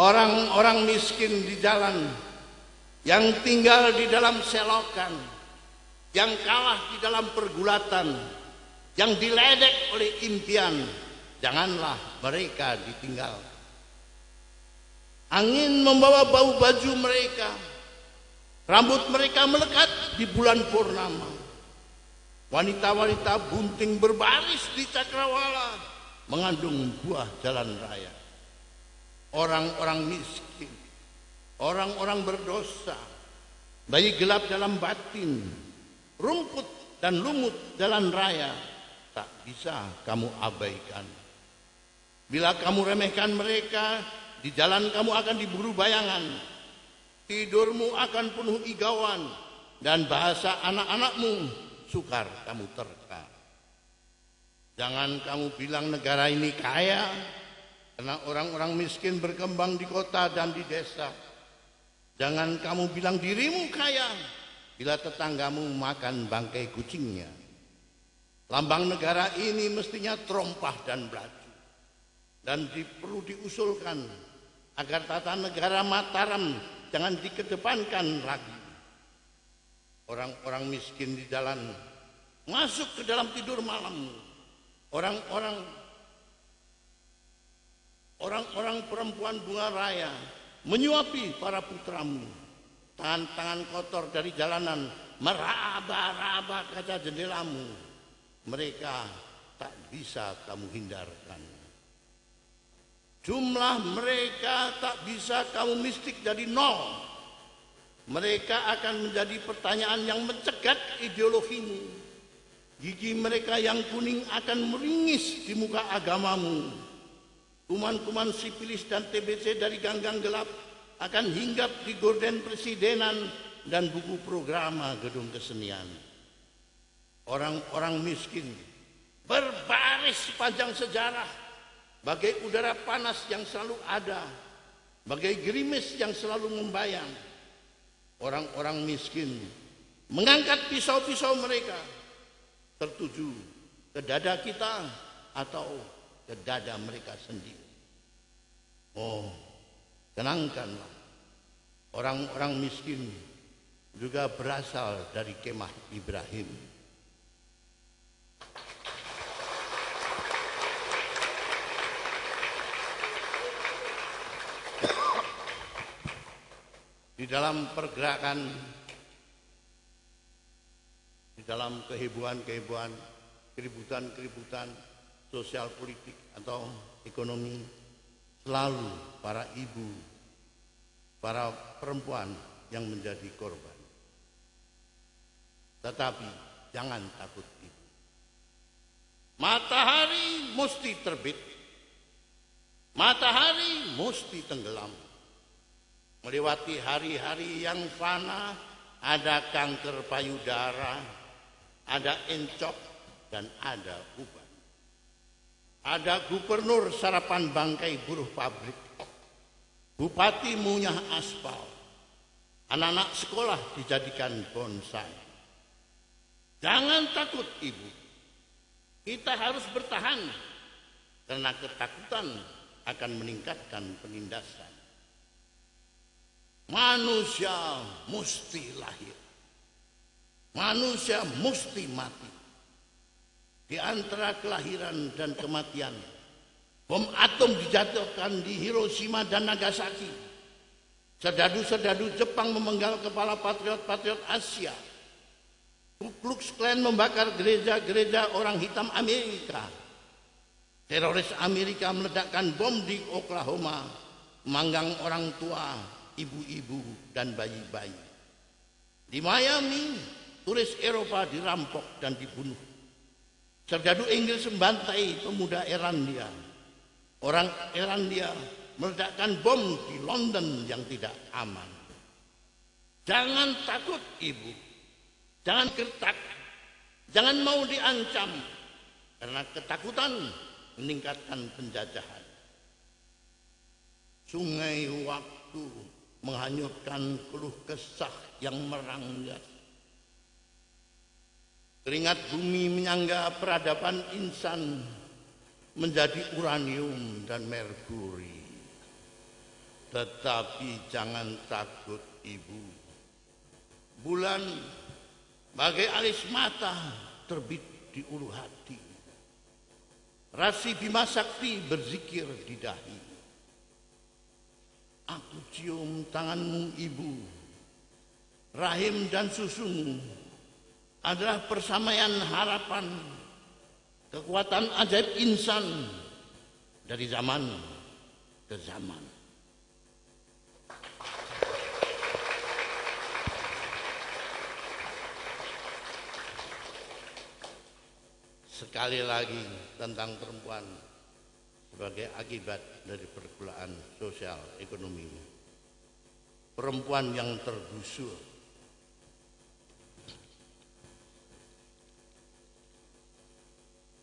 orang-orang miskin di jalan, yang tinggal di dalam selokan, yang kalah di dalam pergulatan, yang diledek oleh impian, janganlah mereka ditinggal. Angin membawa bau baju mereka, rambut mereka melekat di bulan purnama. Wanita-wanita bunting berbaris di cakrawala mengandung buah jalan raya. Orang-orang miskin, orang-orang berdosa, bayi gelap dalam batin, rumput dan lumut jalan raya tak bisa kamu abaikan. Bila kamu remehkan mereka, di jalan kamu akan diburu bayangan. Tidurmu akan penuh igauan dan bahasa anak-anakmu sukar kamu terka. Jangan kamu bilang negara ini kaya karena orang-orang miskin berkembang di kota dan di desa. Jangan kamu bilang dirimu kaya bila tetanggamu makan bangkai kucingnya. Lambang negara ini mestinya terompah dan belaju. Dan di, perlu diusulkan agar tata negara Mataram jangan dikedepankan lagi. Orang-orang miskin di jalan masuk ke dalam tidur malam. Orang-orang orang-orang perempuan bunga raya menyuapi para putramu. Tangan-tangan kotor dari jalanan meraba-raba kaca jendelamu. Mereka tak bisa kamu hindarkan. Jumlah mereka tak bisa kamu mistik dari nol. Mereka akan menjadi pertanyaan yang mencegat ideologimu. Gigi mereka yang kuning akan meringis di muka agamamu. Kuman-kuman sipilis dan TBC dari ganggang gelap akan hinggap di gorden presidenan dan buku programa gedung kesenian. Orang-orang miskin berbaris sepanjang sejarah bagai udara panas yang selalu ada, bagai gerimis yang selalu membayang. Orang-orang miskin mengangkat pisau-pisau mereka tertuju ke dada kita atau ke dada mereka sendiri. Oh, tenangkanlah. Orang-orang miskin juga berasal dari kemah Ibrahim. di dalam pergerakan di dalam kehebohan-kehebohan keributan-keributan sosial politik atau ekonomi selalu para ibu para perempuan yang menjadi korban. Tetapi jangan takut ibu. Matahari mesti terbit. Matahari mesti tenggelam. Melewati hari-hari yang fana, ada kanker payudara, ada encok, dan ada uban. Ada gubernur sarapan bangkai buruh pabrik, bupati munyah aspal, anak-anak sekolah dijadikan bonsai. Jangan takut ibu, kita harus bertahan karena ketakutan akan meningkatkan penindasan. Manusia mesti lahir. Manusia mesti mati. Di antara kelahiran dan kematian, bom atom dijatuhkan di Hiroshima dan Nagasaki. Serdadu-serdadu Jepang memenggal kepala patriot-patriot Asia. Ku Klux Klan membakar gereja-gereja orang hitam Amerika. Teroris Amerika meledakkan bom di Oklahoma, manggang orang tua, ibu-ibu dan bayi-bayi. Di Miami, turis Eropa dirampok dan dibunuh. Serdadu Inggris membantai pemuda Erandia. Orang Erandia meledakkan bom di London yang tidak aman. Jangan takut ibu. Jangan gertak. Jangan mau diancam. Karena ketakutan meningkatkan penjajahan. Sungai waktu menghanyutkan keluh kesah yang meranggas. Keringat bumi menyangga peradaban insan menjadi uranium dan merkuri. Tetapi jangan takut ibu. Bulan bagai alis mata terbit di ulu hati. Rasi Bima Sakti berzikir di dahi. Aku cium tanganmu ibu. Rahim dan susumu adalah persamaian harapan. Kekuatan ajaib insan dari zaman ke zaman. sekali lagi tentang perempuan sebagai akibat dari pergulaan sosial ekonomi. Perempuan yang tergusur.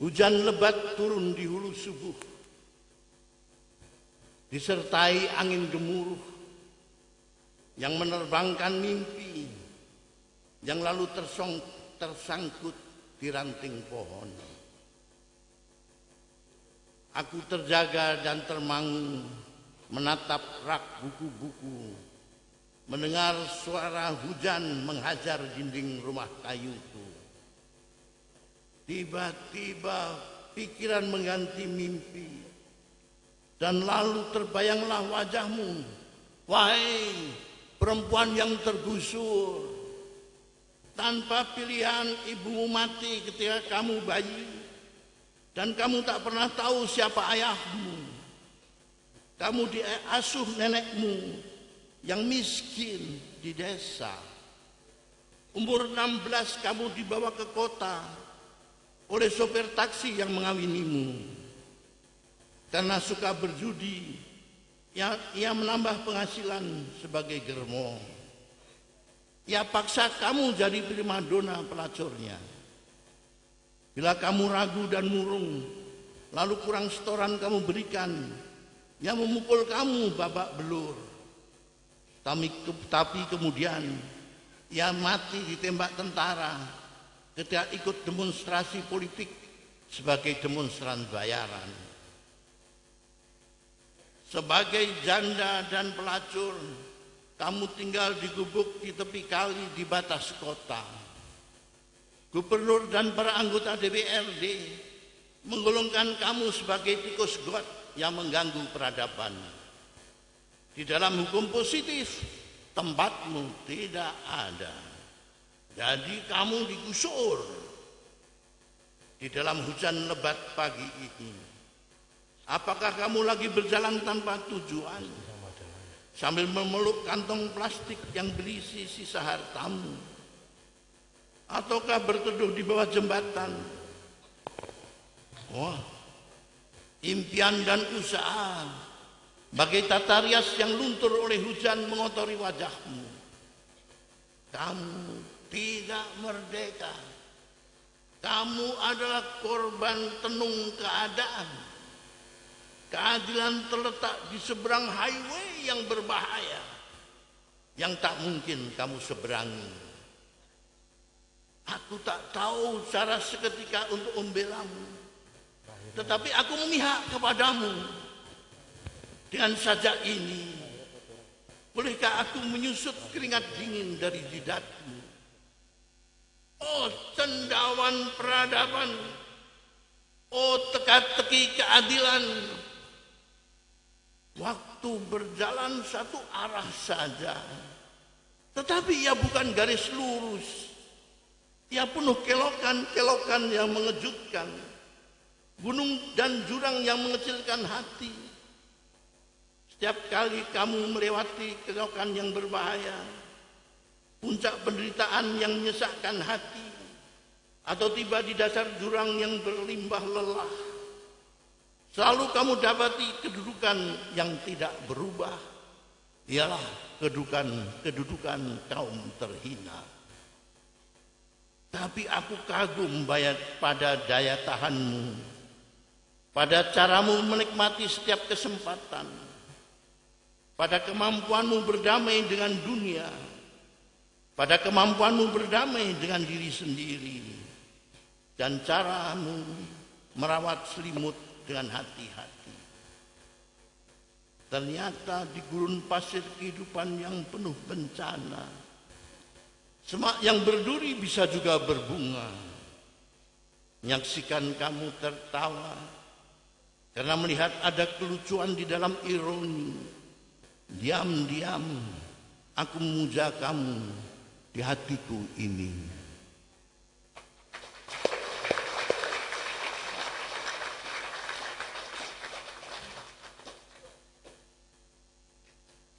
Hujan lebat turun di hulu subuh. Disertai angin gemuruh yang menerbangkan mimpi yang lalu tersong, tersangkut di ranting pohon. Aku terjaga dan termangu menatap rak buku-buku, mendengar suara hujan menghajar dinding rumah kayuku. Tiba-tiba pikiran mengganti mimpi. Dan lalu terbayanglah wajahmu, wahai perempuan yang tergusur. Tanpa pilihan ibumu mati ketika kamu bayi. Dan kamu tak pernah tahu siapa ayahmu. Kamu diasuh nenekmu yang miskin di desa. Umur 16 kamu dibawa ke kota oleh sopir taksi yang mengawinimu. Karena suka berjudi, ia, ia menambah penghasilan sebagai germo. Ya paksa kamu jadi primadona pelacurnya. Bila kamu ragu dan murung, lalu kurang setoran kamu berikan, yang memukul kamu babak belur. Tapi, tapi kemudian ia mati ditembak tentara ketika ikut demonstrasi politik sebagai demonstran bayaran. Sebagai janda dan pelacur, kamu tinggal di gubuk di tepi kali di batas kota. Gubernur dan para anggota DPRD menggolongkan kamu sebagai tikus got yang mengganggu peradaban. Di dalam hukum positif, tempatmu tidak ada. Jadi kamu digusur di dalam hujan lebat pagi ini. Apakah kamu lagi berjalan tanpa tujuan? sambil memeluk kantong plastik yang berisi sisa hartamu ataukah berteduh di bawah jembatan wah impian dan usaha bagai tata rias yang luntur oleh hujan mengotori wajahmu kamu tidak merdeka kamu adalah korban tenung keadaan Keadilan terletak di seberang highway yang berbahaya yang tak mungkin kamu seberangi. Aku tak tahu cara seketika untuk membelamu. Tetapi aku memihak kepadamu. Dengan saja ini, bolehkah aku menyusut keringat dingin dari jidatmu? Oh cendawan peradaban, oh teka-teki keadilan, Waktu berjalan satu arah saja. Tetapi ia bukan garis lurus. Ia penuh kelokan-kelokan yang mengejutkan. Gunung dan jurang yang mengecilkan hati. Setiap kali kamu melewati kelokan yang berbahaya. Puncak penderitaan yang menyesakkan hati. Atau tiba di dasar jurang yang berlimbah lelah Selalu kamu dapati kedudukan yang tidak berubah. Ialah kedudukan kedudukan kaum terhina. Tapi aku kagum pada daya tahanmu. Pada caramu menikmati setiap kesempatan. Pada kemampuanmu berdamai dengan dunia. Pada kemampuanmu berdamai dengan diri sendiri. Dan caramu merawat selimut dengan hati-hati. Ternyata di gurun pasir kehidupan yang penuh bencana, semak yang berduri bisa juga berbunga. Menyaksikan kamu tertawa karena melihat ada kelucuan di dalam ironi. Diam-diam aku memuja kamu di hatiku ini.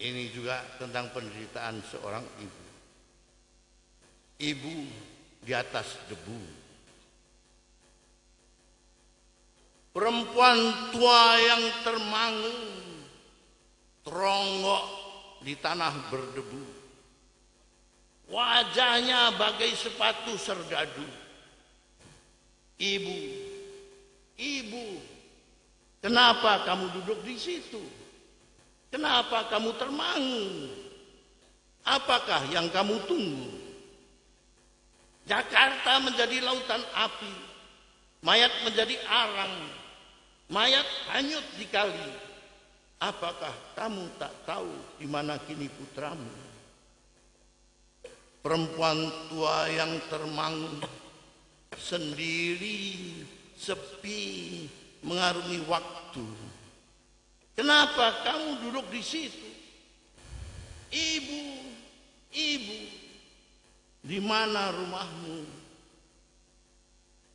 Ini juga tentang penderitaan seorang ibu. Ibu di atas debu. Perempuan tua yang termangu, teronggok di tanah berdebu. Wajahnya bagai sepatu serdadu. Ibu, ibu, kenapa kamu duduk di situ? Kenapa kamu termangu? Apakah yang kamu tunggu? Jakarta menjadi lautan api, mayat menjadi arang, mayat hanyut di kali. Apakah kamu tak tahu di mana kini putramu? Perempuan tua yang termangu, sendiri, sepi, mengarungi waktu Kenapa kamu duduk di situ? Ibu, ibu, di mana rumahmu?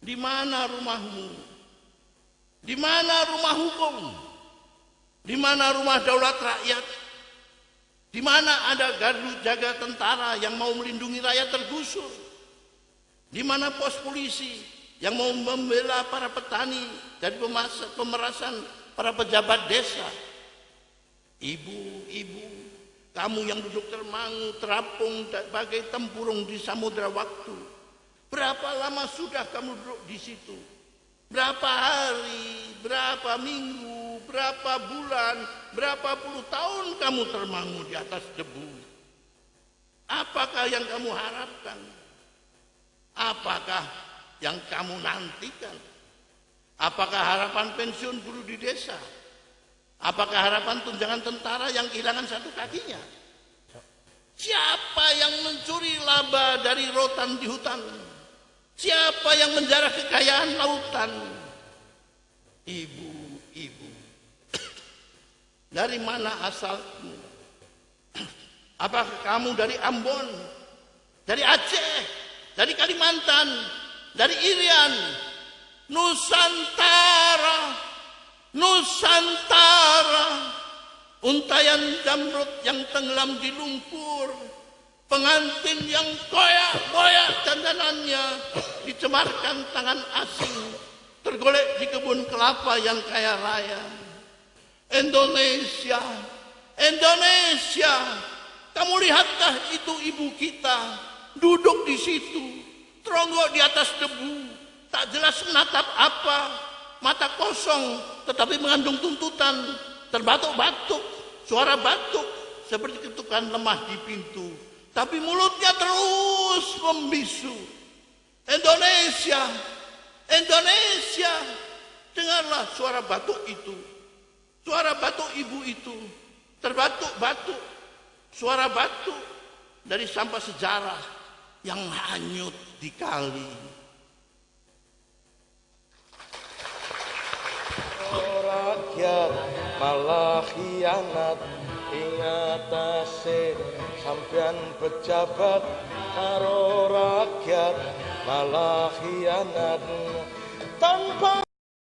Di mana rumahmu? Di mana rumah hukum? Di mana rumah daulat rakyat? Di mana ada gardu jaga tentara yang mau melindungi rakyat tergusur? Di mana pos polisi yang mau membela para petani dari pemerasan para pejabat desa, ibu-ibu, kamu yang duduk termangu, terapung bagai tempurung di samudera waktu. Berapa lama sudah kamu duduk di situ? Berapa hari, berapa minggu, berapa bulan, berapa puluh tahun kamu termangu di atas debu? Apakah yang kamu harapkan? Apakah yang kamu nantikan? Apakah harapan pensiun guru di desa? Apakah harapan tunjangan tentara yang kehilangan satu kakinya? Siapa yang mencuri laba dari rotan di hutan? Siapa yang menjarah kekayaan lautan? Ibu, ibu. Dari mana asalmu? Apakah kamu dari Ambon? Dari Aceh? Dari Kalimantan? Dari Irian? Nusantara, Nusantara, untayan jamrut yang tenggelam di lumpur, pengantin yang koyak-koyak dandanannya dicemarkan tangan asing, tergolek di kebun kelapa yang kaya raya. Indonesia, Indonesia, kamu lihatkah itu ibu kita? Duduk di situ, teronggok di atas debu, tak jelas menatap apa, mata kosong tetapi mengandung tuntutan, terbatuk-batuk, suara batuk. Seperti ketukan lemah di pintu, tapi mulutnya terus membisu. Indonesia, Indonesia, dengarlah suara batuk itu, suara batuk ibu itu, terbatuk-batuk, suara batuk dari sampah sejarah yang hanyut di kali. Rakyat malah khianat. Ingatase sampean pejabat karo rakyat malah khianat. Tanpa